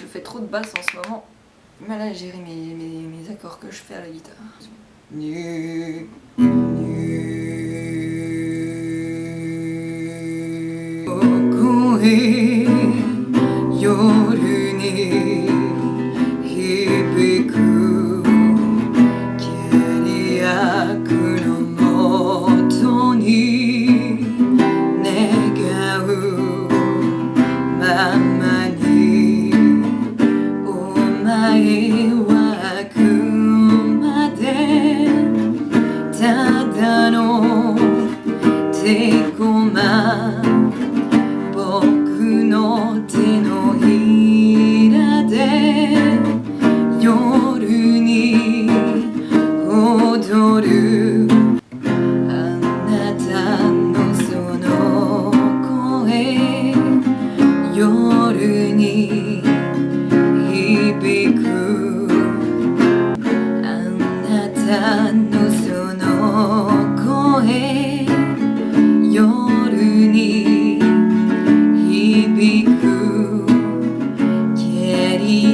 Je fais trop de basse en ce moment. Mal à gérer mes, mes, mes accords que je fais à la guitare. 中の。手駒。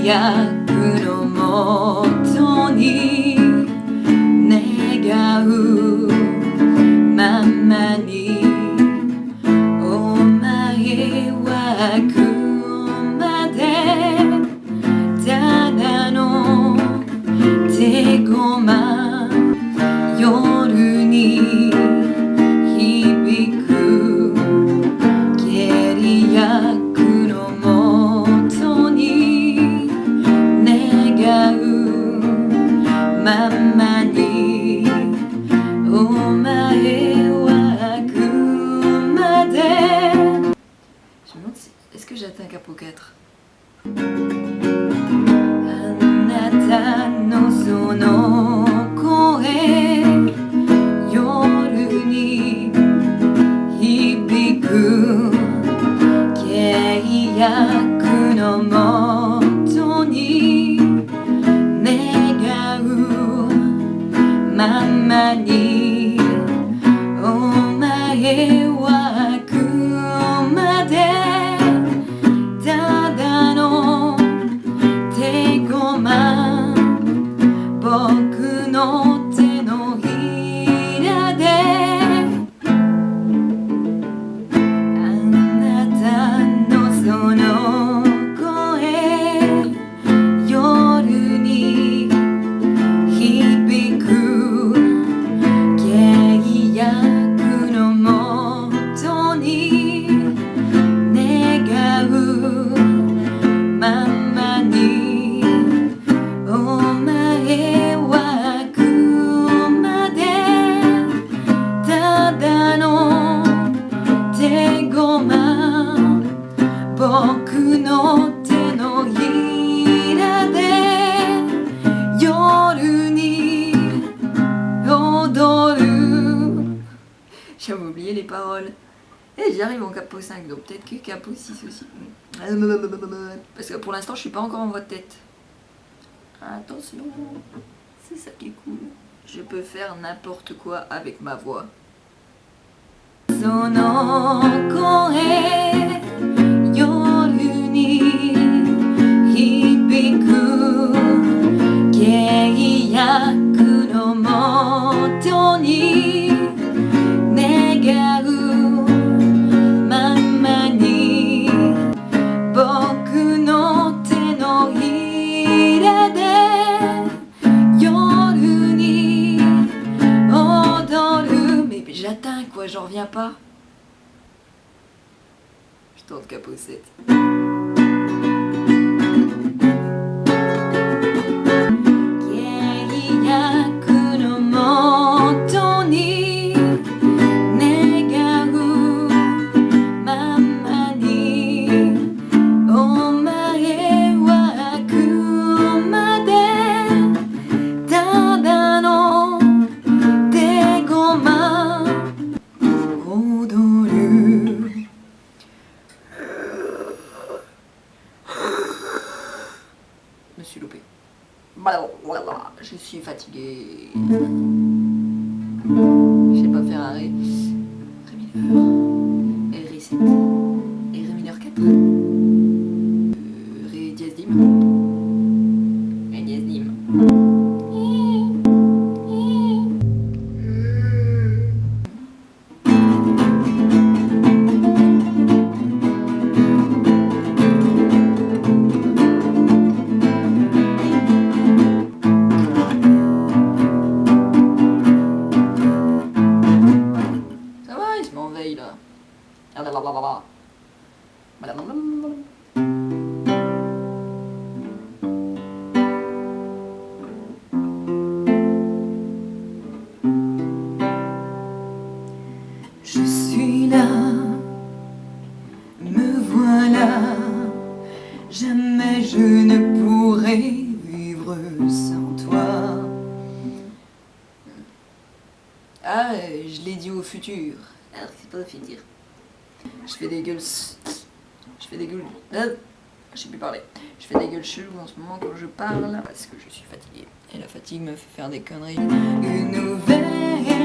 約のもとに願うままにお前は来る les paroles. Et j'arrive en capot 5, donc peut-être que capot 6 aussi. Parce que pour l'instant, je suis pas encore en voie de tête. Attention, c'est ça qui est cool. Je peux faire n'importe quoi avec ma voix. Son encore j'atteins, quoi, j'en reviens pas. Je tourne capossette. Je suis loupée. Bah, je suis fatiguée. Mm. Je sais pas faire arrêt. Je suis là, me voilà, jamais je ne pourrai vivre sans toi. Ah, je l'ai dit au futur. Alors c'est pas au futur. Je fais des gueules. Je fais des gueules. Ah, je sais plus parler. Je fais des gueules cheloues en ce moment quand je parle parce que je suis fatiguée. Et la fatigue me fait faire des conneries. Une nouvelle